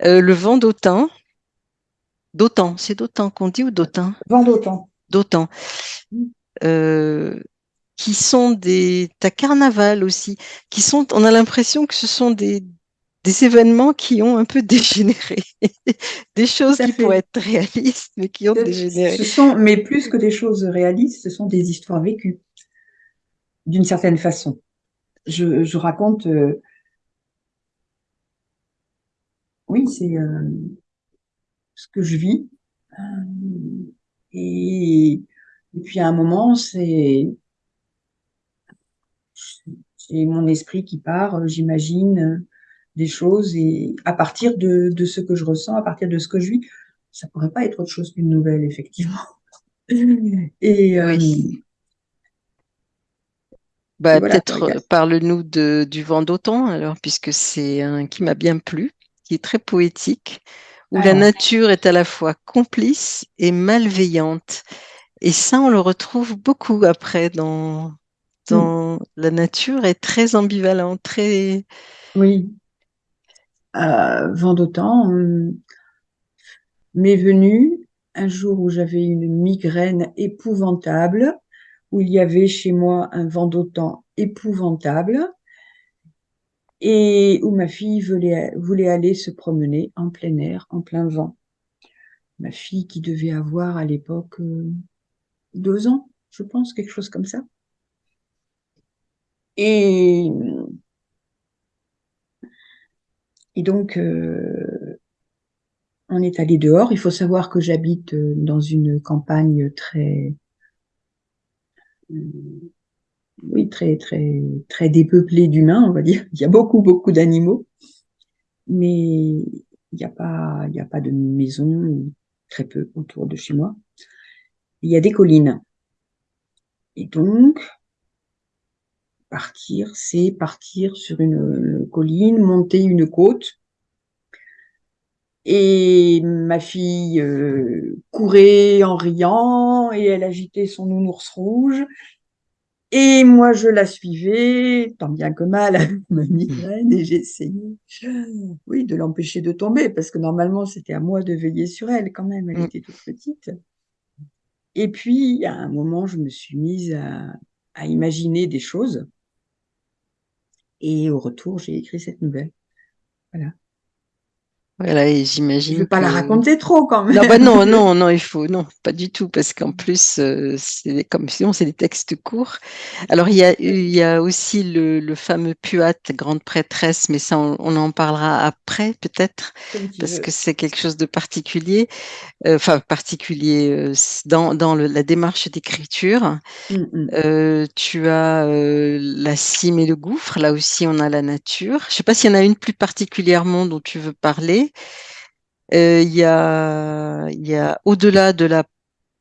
Euh, le vent d'Autun, d'Autan, c'est d'Autan qu'on dit ou d'Autan Vent d'Autan. D'Autan. Mm. Euh, qui sont des. T'as carnaval aussi, qui sont. On a l'impression que ce sont des, des événements qui ont un peu <laughs> dégénéré, des choses qui pourraient être réalistes, mais qui ont dégénéré. Ce sont, mais plus que des choses réalistes, ce sont des histoires vécues d'une certaine façon. Je, raconte. Euh, oui, c'est euh, ce que je vis. Euh, et, puis à un moment, c'est mon esprit qui part, j'imagine des choses et à partir de, ce que je ressens, à partir de ce que je vis, ça pourrait pas être autre chose qu'une nouvelle, effectivement. <laughs> Et, bah, peut-être euh, parle-nous du vent d'automne, alors, puisque c'est un qui m'a bien plu, qui est très poétique, où la nature est à la fois complice et malveillante. Et ça, on le retrouve beaucoup après dans, dans la nature est très ambivalent, très. Oui. Euh, d'automne m'est venu un jour où j'avais une migraine épouvantable où il y avait chez moi un vent d'autant épouvantable et où ma fille voulait, voulait aller se promener en plein air, en plein vent. Ma fille qui devait avoir à l'époque euh, deux ans, je pense, quelque chose comme ça. Et, et donc, euh, on est allé dehors. Il faut savoir que j'habite euh, dans une campagne très oui, très, très, très dépeuplé d'humains, on va dire. Il y a beaucoup, beaucoup d'animaux, mais il n'y a pas, il y a pas de maison, très peu autour de chez moi. Il y a des collines. Et donc, partir, c'est partir sur une colline, monter une côte, et ma fille euh, courait en riant et elle agitait son nounours rouge. Et moi, je la suivais, tant bien que mal, <laughs> avec ma migraine, et j'essayais, oui, de l'empêcher de tomber, parce que normalement, c'était à moi de veiller sur elle quand même, elle mm. était toute petite. Et puis, à un moment, je me suis mise à, à imaginer des choses. Et au retour, j'ai écrit cette nouvelle. Voilà. Voilà, et j'imagine. Je ne vais pas la raconter trop quand même. Non, bah non, non, <laughs> non, il faut, non, pas du tout, parce qu'en plus, euh, c'est comme sinon, c'est des textes courts. Alors, il y a, il y a aussi le, le fameux Puat, grande prêtresse, mais ça, on, en parlera après, peut-être, parce que c'est quelque chose de particulier, euh, enfin, particulier euh, dans, dans le, la démarche d'écriture. Mm, mm. tu as la cime et le gouffre, là aussi, on a la nature. Je ne sais pas s'il y en a une plus particulièrement dont tu veux parler. Euh, il y a, y a Au-delà de la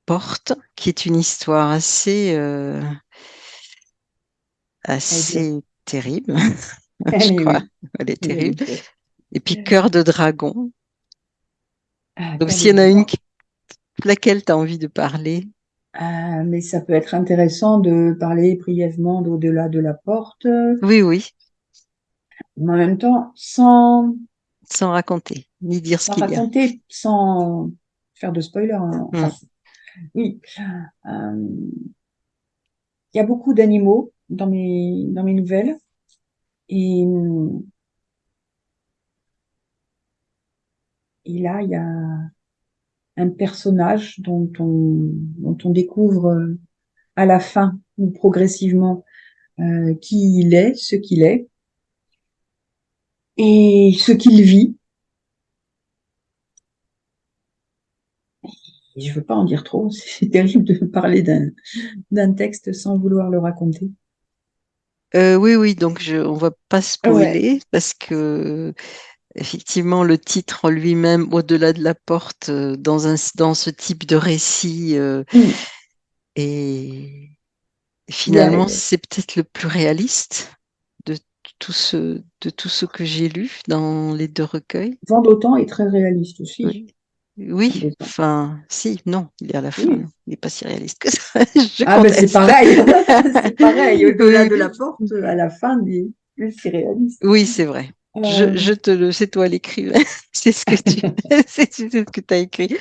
porte, qui est une histoire assez, euh, assez terrible. <laughs> <laughs> je crois. Elle est terrible. Et puis Cœur de dragon. Ah, Donc s'il y en a une, laquelle tu as envie de parler ah, mais ça peut être intéressant de parler brièvement d'au-delà de la porte. Oui, oui. Mais en même temps, sans sans raconter, ni dire ce qu'il y a. Sans raconter, sans faire de spoiler. Hein. Hmm. Oui. Euh, il y a beaucoup d'animaux dans mes, dans mes nouvelles. Et, et là, il y a un personnage dont on, dont on découvre à la fin ou progressivement euh, qui il est, ce qu'il est et ce qu'il vit. je ne veux pas en dire trop, <laughs> c'est terrible de parler d'un texte sans vouloir le raconter. Euh, oui, oui, donc je, on va pas spoiler parce que effectivement le titre en lui-même, au-delà de la porte, euh, dans, un, dans ce type de récit, euh, mm. et finalement c'est peut-être le plus réaliste tout ce, de tout ce que j'ai lu dans les deux recueils. Vent d'autant est très réaliste aussi. Oui. enfin, si, non, il est à la fin, il n'est pas si réaliste que ça. <laughs> ah, ben c'est pareil, <laughs> c'est pareil, au-delà de la porte, à la fin, il est plus si réaliste. Oui, c'est vrai. Je, euh. je, te le, c'est toi l'écrivain, <laughs> c'est ce que tu, c'est ce que as écrit.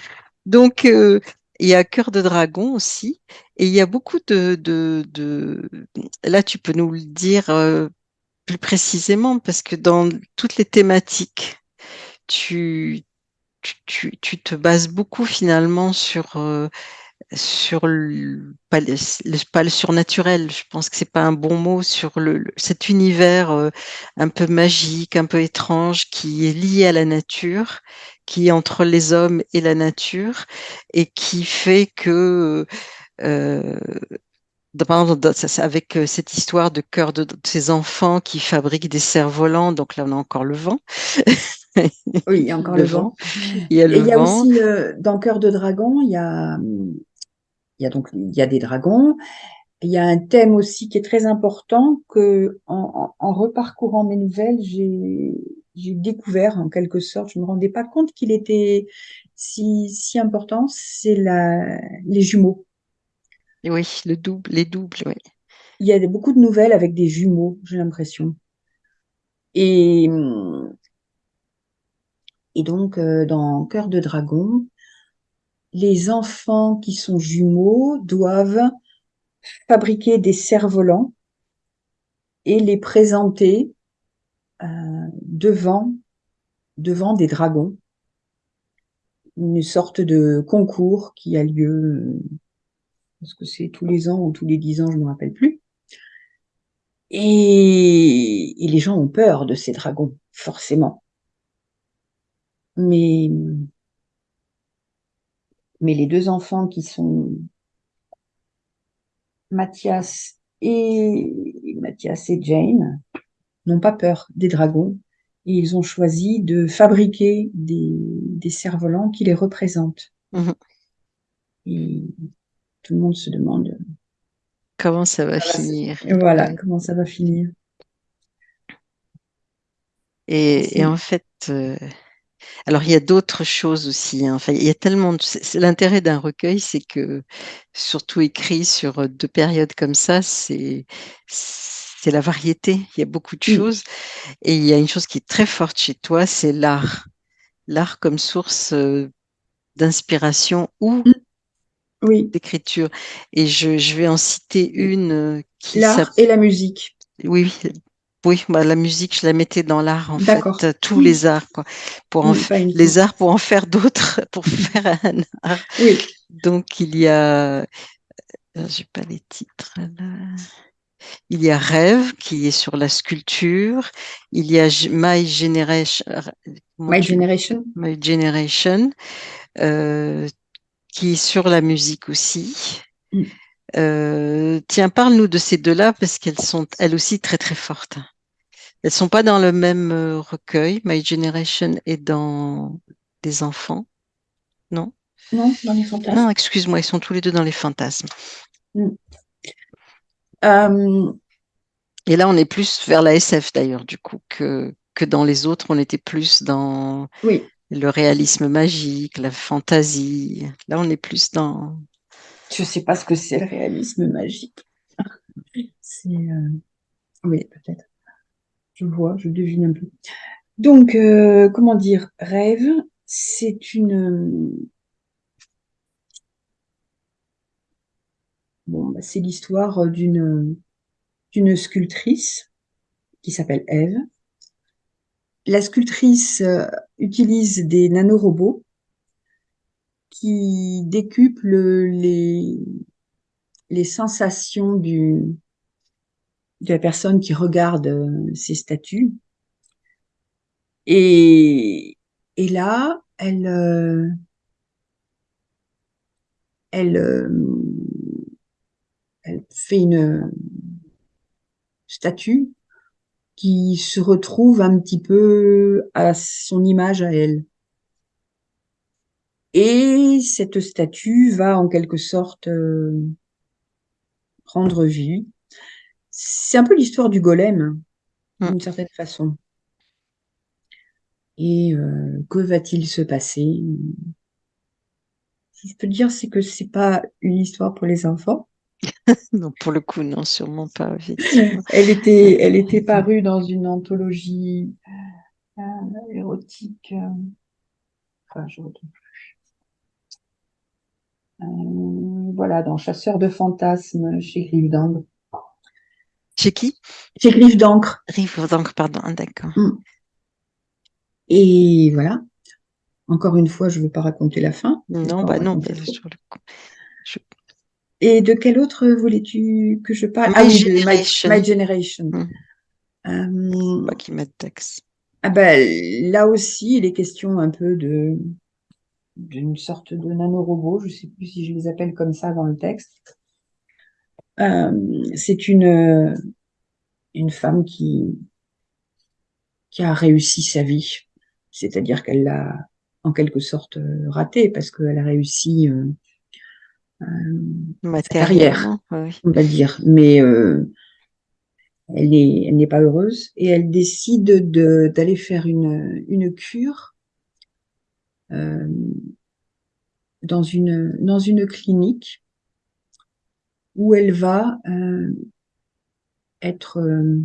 Donc, euh, il y a Cœur de dragon aussi, et il y a beaucoup de, de, de... là, tu peux nous le dire euh, plus précisément, parce que dans toutes les thématiques, tu, tu, tu te bases beaucoup finalement sur, euh, sur le, le, surnaturel, je pense que c'est pas un bon mot, sur le, cet univers euh, un peu magique, un peu étrange, qui est lié à la nature, qui est entre les hommes et la nature, et qui fait que euh, avec euh, cette histoire de cœur de, ces enfants qui fabriquent des cerfs-volants, donc là on a encore le vent. oui, il y a encore le, vent. <laughs> Il y a, le il y a aussi euh, dans Cœur de dragon, il y a, il y a donc il y a des dragons. Il y a un thème aussi qui est très important que en, en, reparcourant mes nouvelles, j'ai j'ai découvert en quelque sorte. Je me rendais pas compte qu'il était si si important. C'est la les jumeaux. Oui, le double, les doubles, oui. Il y a beaucoup de nouvelles avec des jumeaux, j'ai l'impression. Et, et donc, euh, dans Cœur de dragon, les enfants qui sont jumeaux doivent fabriquer des cerfs-volants et les présenter euh, devant, devant des dragons. Une sorte de concours qui a lieu parce que c'est tous les ans ou tous les dix ans, je ne me rappelle plus. Et, les gens ont peur de ces dragons, forcément. Mais, mais les deux enfants qui sont Mathias et Mathias et Jane n'ont pas peur des dragons et ils ont choisi de fabriquer des, des cerfs-volants qui les représentent. Mmh tout le monde se demande comment ça va finir? voilà, comment ça va finir? Et, en fait, euh, Alors, il y a d'autres choses aussi. Hein. Enfin, il y a tellement. L'intérêt d'un recueil, c'est que, surtout écrit sur deux périodes comme ça, c'est c'est la variété. Il y a beaucoup de choses. Et il y a une chose qui est très forte chez toi, c'est l'art. L'art comme source d'inspiration ou mmh. Oui. d'écriture. Et je, je, vais en citer une qui L'art et la musique. Oui, oui, bah, la musique, je la mettais dans l'art en fait, euh, tous les arts, quoi. Pour en les arts pour en faire d'autres, <laughs> pour faire un art. Oui. Donc il y a, euh, j'ai pas les titres là. Il y a Rêve qui est sur la sculpture. Il y a My Generation. My Generation. My Generation, euh, qui est sur la musique aussi. Mm. Euh, tiens, parle-nous de ces deux-là parce qu'elles sont elles aussi très très fortes. Elles sont pas dans le même euh, recueil. My Generation est dans des enfants, non? Non, dans les fantasmes. Non, excuse-moi, ils sont tous les deux dans les fantasmes. Mm. Euh, Et là, on est plus vers la SF d'ailleurs, du coup, que, que dans les autres, on était plus dans oui. Le réalisme magique, la fantaisie. Là, on est plus dans je ne sais pas ce que c'est le réalisme magique. c'est. Euh, oui, peut-être. Je vois, je devine un peu. Donc, euh, comment dire, rêve, c'est une. Bon, bah, c'est l'histoire d'une d'une sculptrice qui s'appelle Eve. La sculptrice euh, utilise des nanorobots qui décuple les, les sensations du, de la personne qui regarde euh, ces statues. Et, là, euh, elle fait une statue qui se retrouve un petit peu à son image à elle. Et cette statue va en quelque sorte euh, prendre vie. C'est un peu l'histoire du golem, mmh. d'une certaine façon. Et euh, que va-t-il se passer? Ce que je peux dire, c'est que c'est pas une histoire pour les enfants. <laughs> non, pour le coup, non, sûrement pas. <laughs> elle était, elle était <laughs> parue dans une anthologie euh, érotique. enfin, je retrouve euh, voilà, dans Chasseur de fantasmes chez Griffe d'encre. Chez qui? Chez Griffe d'encre. Griffe d'encre, pardon, d'accord. Mm. Et voilà. Encore une fois, je ne veux pas raconter la fin. Non, bah non. Et de quel autre voulais-tu que je parle? My ah, Generation. My, Generation. Mm. Euh, qui texte. Ah ben, là aussi, il est question un peu de d'une sorte de nanorobot, je ne sais plus si je les appelle comme ça dans le texte. Euh, c'est une, une femme qui, qui a réussi sa vie, c'est-à-dire qu'elle l'a en quelque sorte raté parce qu'elle a réussi euh, euh, carrière, on va dire, mais euh, elle n'est elle pas heureuse et elle décide de d'aller faire une une cure euh, dans une dans une clinique où elle va euh, être euh,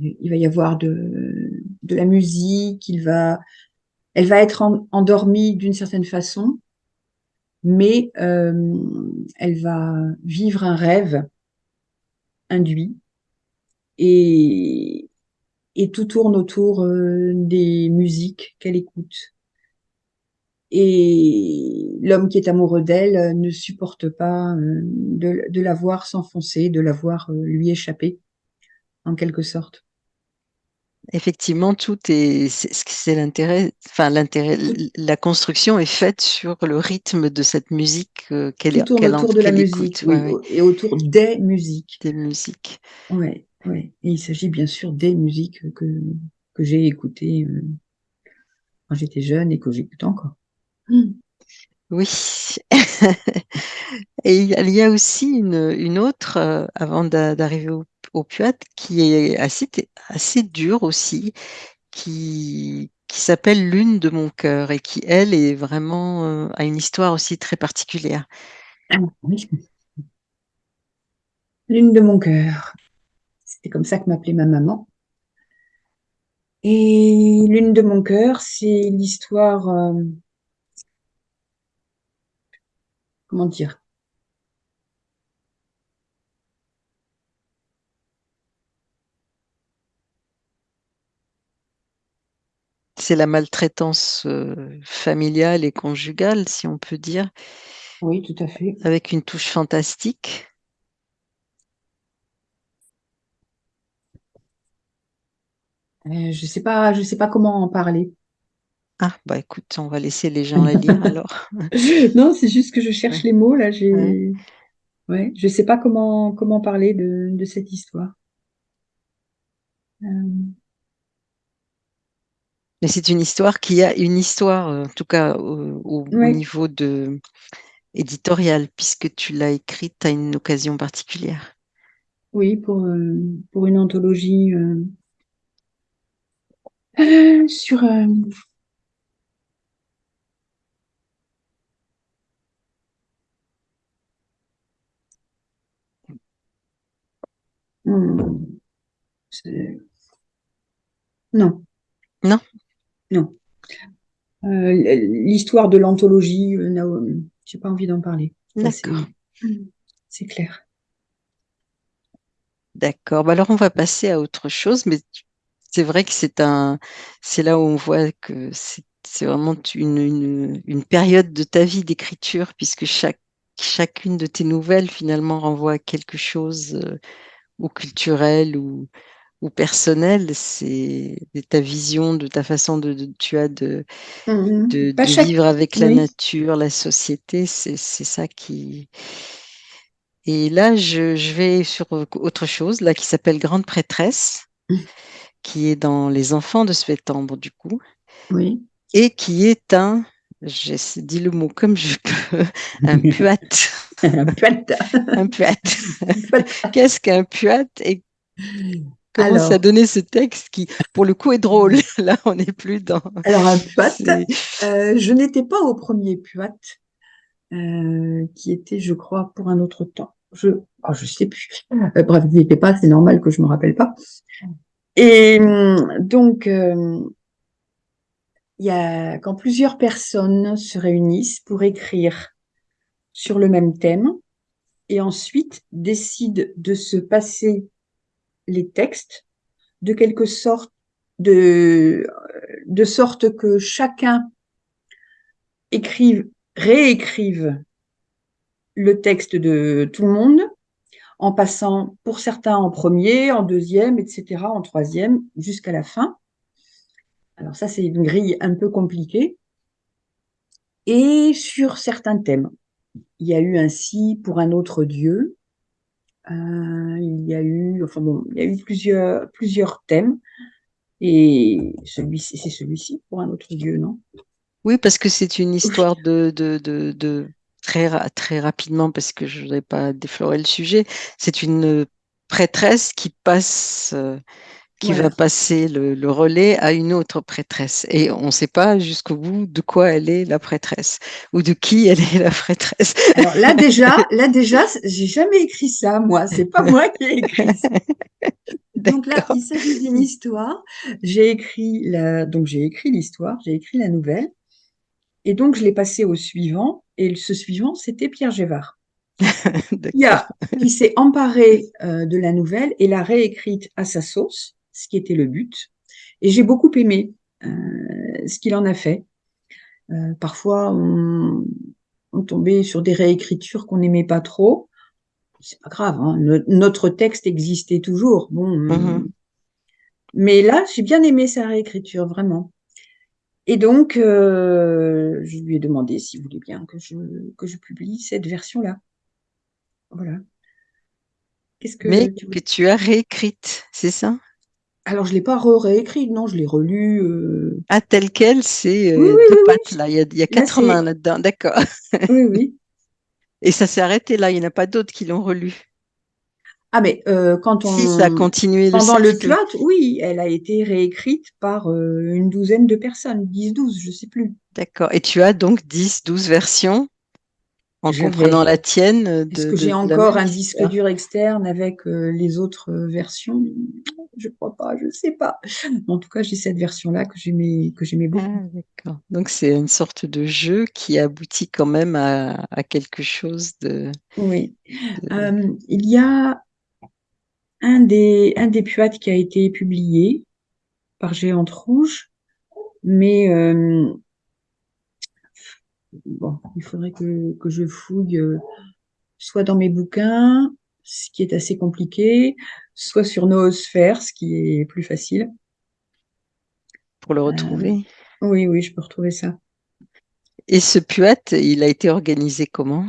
il va y avoir de, de la musique, il va, elle va être endormie d'une certaine façon, mais elle va vivre un rêve induit et, tout tourne autour euh, des musiques qu'elle écoute. Et l'homme qui est amoureux d'elle euh, ne supporte pas euh, de la voir s'enfoncer, de la voir lui échapper, en quelque sorte. Effectivement, tout est, c'est l'intérêt, enfin l'intérêt, la construction est faite sur le rythme de cette musique qu'elle est. Autour de la musique, et autour des musiques. Des musiques. Ouais. Oui, il s'agit bien sûr des musiques que, que j'ai écoutées euh, quand j'étais jeune et que j'écoute encore. Hmm. Oui. <laughs> et il y a aussi une, une autre, euh, avant d'arriver au, au Puat, qui est assez, assez dure aussi, qui, qui s'appelle Lune de mon cœur et qui, elle, est vraiment euh, a une histoire aussi très particulière. Ah, Lune de mon cœur. C'était comme ça que m'appelait ma maman. Et Lune de mon cœur, c'est l'histoire. Euh, comment dire? C'est la maltraitance euh, familiale et conjugale, si on peut dire. Oui, tout à fait. Avec une touche fantastique. Euh, je sais pas, je sais pas comment en parler. Ah, bah écoute, on va laisser les gens la lire <laughs> alors. <laughs> non, c'est juste que je cherche les mots là. J'ai, ouais. je sais pas comment comment parler de, cette histoire. Euh. Mais c'est une histoire qui a une histoire, en tout cas au, niveau de éditorial, puisque tu l'as écrite à une occasion particulière. Oui, pour, euh, pour une anthologie euh, sur euh, hmm, non. Non? Non. Euh, l'histoire de l'anthologie, j'ai pas envie d'en parler. D'accord. C'est clair. D'accord. Bah, alors on va passer à autre chose, mais c'est vrai que c'est un, c'est là où on voit que c'est vraiment une, une, période de ta vie d'écriture, puisque chaque, chacune de tes nouvelles finalement renvoie à quelque chose euh, ou culturel ou, ou personnel. C'est ta vision de ta façon de, tu as de, mmh de, vivre avec la nature, la société. C'est ça qui. Et là, je, je, vais sur autre chose là qui s'appelle Grande prêtresse. Mmh qui est dans Les enfants de septembre, du coup. Oui. Et qui est un, j'ai dit le mot comme je peux, un <laughs> puat. Un puat. un puat. <laughs> Qu'est-ce qu'un puat et comment ça donnait ce texte qui, pour le coup, est drôle. <laughs> Là, on n'est plus dans. Alors, un puat, <laughs> euh, je n'étais pas au premier puat, euh, qui était, je crois, pour un autre temps. Je ne oh, je sais plus. Euh, bref, vous n'étiez pas, c'est normal que je ne me rappelle pas. Et donc, euh, il y a, quand plusieurs personnes se réunissent pour écrire sur le même thème et ensuite décident de se passer les textes de quelque sorte, de sorte que chacun écrive, réécrive le texte de tout le monde en passant pour certains en premier, en deuxième, etc., en troisième, jusqu'à la fin. Alors ça, c'est une grille un peu compliquée. Et sur certains thèmes, il y a eu ainsi pour un autre dieu. Euh, il y a eu, enfin bon, il y a eu plusieurs, plusieurs thèmes. Et celui-ci, c'est celui-ci pour un autre dieu, non? Oui, parce que c'est une histoire <laughs> de, de, de, de très, très rapidement, parce que je ne voudrais pas déflorer le sujet, c'est une prêtresse qui passe, euh, qui va passer le, relais à une autre prêtresse. Et on ne sait pas jusqu'au bout de quoi elle est la prêtresse ou de qui elle est la prêtresse. Alors là déjà, <laughs> là déjà, j'ai jamais écrit ça, moi. C'est pas moi qui ai écrit ça. <laughs> Donc là, il s'agit d'une histoire. J'ai écrit la, donc j'ai écrit l'histoire, j'ai écrit la nouvelle. Et donc, je l'ai passé au suivant. Et ce suivant, c'était Pierre Gévard. qui, qui s'est emparé euh, de la nouvelle et l'a réécrite à sa sauce, ce qui était le but. Et j'ai beaucoup aimé euh, ce qu'il en a fait. Euh, parfois, on, tombait sur des réécritures qu'on n'aimait pas trop. C'est pas grave, hein. notre texte existait toujours. Bon, mm-hmm. mais là, j'ai bien aimé sa réécriture, vraiment. Et donc, euh, je lui ai demandé s'il voulait bien que je, que je publie cette version-là. Voilà. Que Mais que tu as réécrite, c'est ça? Alors, je ne l'ai pas réécrite, non, je l'ai relue. Euh... Ah, tel quel, c'est euh, pattes, là. Il y a, il y a quatre mains là-dedans, d'accord. <laughs> oui, oui. <laughs> Et ça s'est arrêté là, il n'y en a pas d'autres qui l'ont relu Ah, mais quand on. Si, ça a continué Pendant le, le oui, elle a été réécrite par une douzaine de personnes, 10-12, je ne sais plus. D'accord. Et tu as donc 10-12 versions en comprenant la tienne. Est-ce que j'ai encore un disque dur externe avec les autres versions? Je ne crois pas, je ne sais pas. En tout cas, j'ai cette version-là que j'aimais, beaucoup. Ah, d'accord. Donc c'est une sorte de jeu qui aboutit quand même à, quelque chose de. Oui. il y a un des, un des qui a été publié par Géante Rouge, mais bon, il faudrait que, que je fouille euh, soit dans mes bouquins, ce qui est assez compliqué, soit sur Noosphère, ce qui est plus facile. Pour le retrouver euh, Oui, oui, je peux retrouver ça. Et ce puat, il a été organisé comment?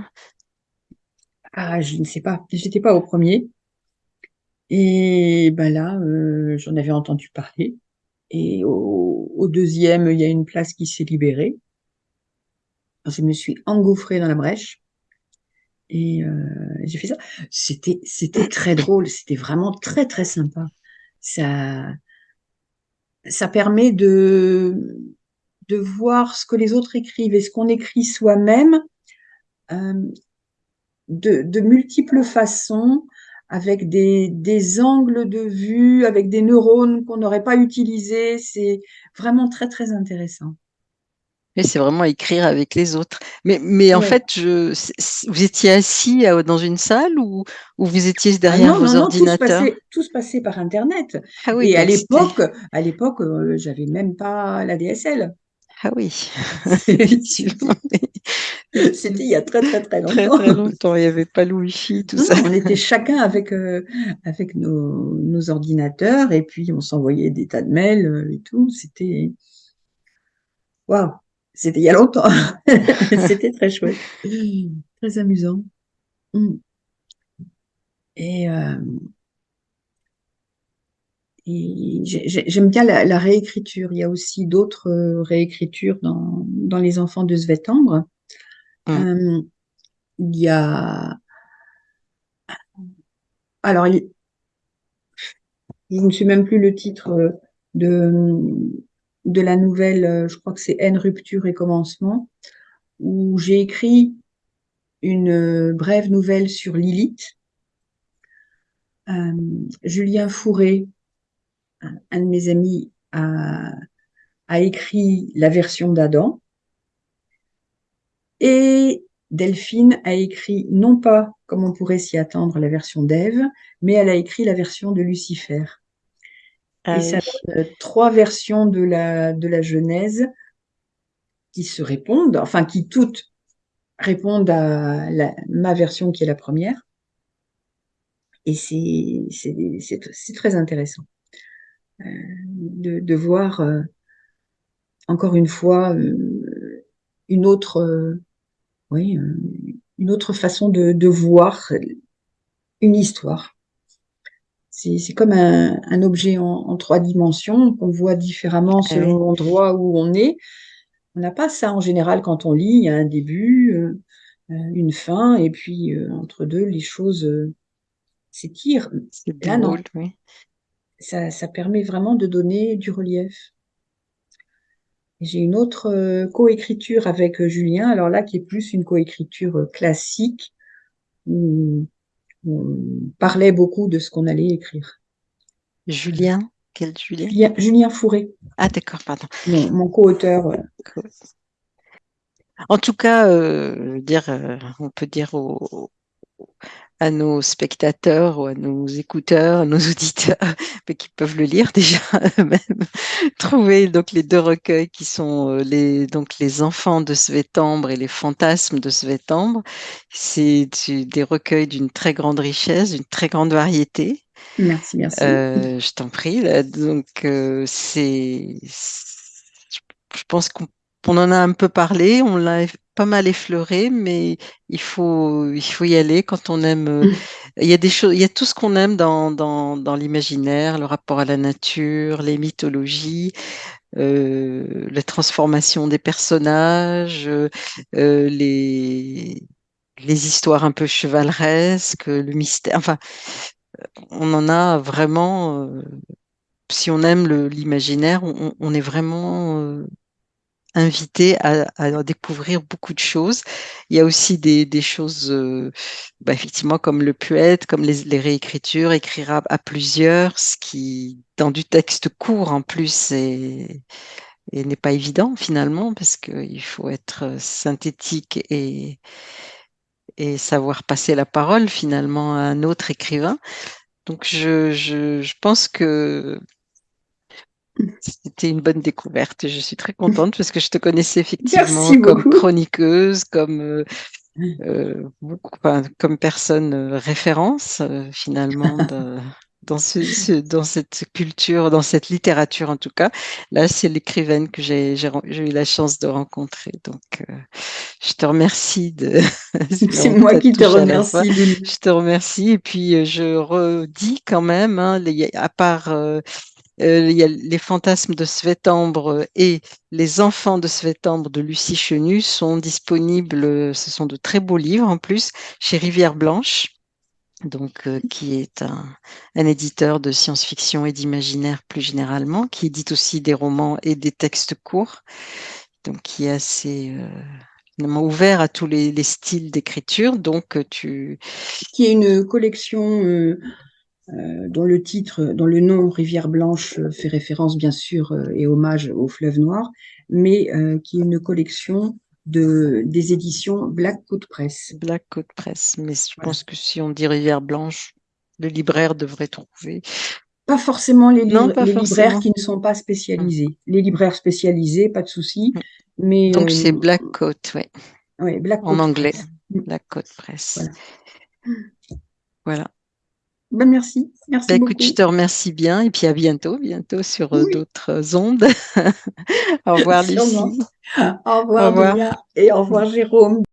Ah, je ne sais pas. J'étais pas au premier. Et ben là, euh, j'en avais entendu parler. Et au, au, deuxième, il y a une place qui s'est libérée je me suis engouffrée dans la brèche et euh, j'ai fait ça. C'était très drôle, c'était vraiment très très sympa. Ça ça permet de voir ce que les autres écrivent et ce qu'on écrit soi-même euh, de, de multiples façons avec des angles de vue, avec des neurones qu'on n'aurait pas utilisés. C'est vraiment très, très intéressant c'est vraiment écrire avec les autres. Mais, mais en fait, je, vous étiez assis euh, dans une salle ou, ou vous étiez ah derrière vos ordinateurs? tout se, passait, par Internet. Ah oui, Et à l'époque, à l'époque, euh, j'avais même pas la DSL. Ah oui, <laughs> <laughs> C'était il y a très très très longtemps. Très, très longtemps, il n'y avait pas le Wi-Fi, tout ça. On était <laughs> chacun avec, euh, avec nos, nos, ordinateurs et puis on s'envoyait des tas de mails et tout. C'était. Waouh! C'était il y a longtemps. <laughs> C'était très chouette. Très amusant. Mm. Euh, et, j'aime bien la, réécriture. Il y a aussi d'autres euh, réécritures dans, dans, Les Enfants de Svetambre. Mm. Euh, il y a. Alors, il, je ne sais même plus le titre de de la nouvelle, euh, je crois que c'est N rupture et commencement, où j'ai écrit une euh, brève nouvelle sur Lilith. Euh, Julien Fourré, un de mes amis, a, a écrit la version d'Adam. Et Delphine a écrit, non pas comme on pourrait s'y attendre, la version d'Ève, mais elle a écrit la version de Lucifer. Ah et ça donne trois versions de la, de la Genèse qui se répondent, enfin qui toutes répondent à ma version qui est la première. Et c'est très intéressant euh, de, de, voir euh, encore une fois euh, une autre, oui, une autre façon de, de voir une histoire. C'est comme un, objet en, trois dimensions qu'on voit différemment eh selon l'endroit où on est. On n'a pas ça en général quand on lit. Il y a un début, euh, euh, une fin, et puis euh, entre deux, les choses s'étirent. Là, non. Ça, ça, permet vraiment de donner du relief. J'ai une autre coécriture avec Julien, alors là qui est plus une coécriture classique, on parlait beaucoup de ce qu'on allait écrire. Julien Quel Julien? Julien, Fourré. Ah d'accord, pardon. Mon, co-auteur. En tout cas, euh, dire, euh, on peut dire au, à nos spectateurs ou à nos écouteurs, à nos <laughs> auditeurs, mais qui peuvent le lire déjà <laughs> eux-mêmes, trouver donc les deux recueils qui sont euh, les donc les enfants de Svetambre et les fantasmes de Svetambre. C'est des recueils d'une très grande richesse, d'une très grande variété. Merci, merci. Euh, je t'en prie. donc euh, c'est, je pense qu'on en a un peu parlé, on l'a pas mal effleuré, mais il faut, il faut y aller quand on aime. Euh, mm. Il y a des choses, il y a tout ce qu'on aime dans, dans, dans l'imaginaire, le rapport à la nature, les mythologies, euh, la transformation des personnages, euh, les, les histoires un peu chevaleresques, le mystère. Enfin, on en a vraiment, si on aime l'imaginaire, on, est vraiment invité à, découvrir beaucoup de choses. Il y a aussi des, choses, bah, effectivement, comme le poète, comme les, réécritures, écrire à, plusieurs, ce qui, dans du texte court en plus, et n'est pas évident finalement, parce qu'il faut être synthétique et, et savoir passer la parole finalement à un autre écrivain. Donc je, je, pense que c'était une bonne découverte. Je suis très contente parce que je te connaissais effectivement comme chroniqueuse, comme euh, euh, comme personne euh, référence finalement <laughs> dans, ce, dans cette culture, dans cette littérature en tout cas. Là, c'est l'écrivaine que j'ai eu la chance de rencontrer. Donc, euh, je te remercie de. <laughs> c'est moi qui te remercie. Je te remercie. Et puis, euh, je redis quand même, hein, à part. Euh, il y a Les fantasmes de Svetambre et Les enfants de Svetambre de Lucie Chenu sont disponibles, ce sont de très beaux livres en plus, chez Rivière Blanche donc euh, qui est un, éditeur de science-fiction et d'imaginaire plus généralement, qui édite aussi des romans et des textes courts, donc qui est assez euh, ouvert à tous les, styles d'écriture. Donc euh, tu qui est une collection dont le titre, dont le nom Rivière Blanche fait référence bien sûr et hommage au fleuve noir, mais qui est une collection de, des éditions Black Coat Press. Black Coat Press, mais je pense que si on dit Rivière Blanche, le libraire devrait trouver. Pas forcément les, libraires qui ne sont pas spécialisés. Hum. Les libraires spécialisés, pas de souci. Hum. Mais Donc c'est euh, Black Coat, oui. Oui, Black En anglais. Hum. Black Coat Press. Voilà. Ben merci. Merci bah, écoute, je te remercie bien et puis à bientôt, bientôt sur euh, d'autres ondes. <laughs> au revoir <laughs> Lucie. Au revoir, au revoir. et au revoir Jérôme.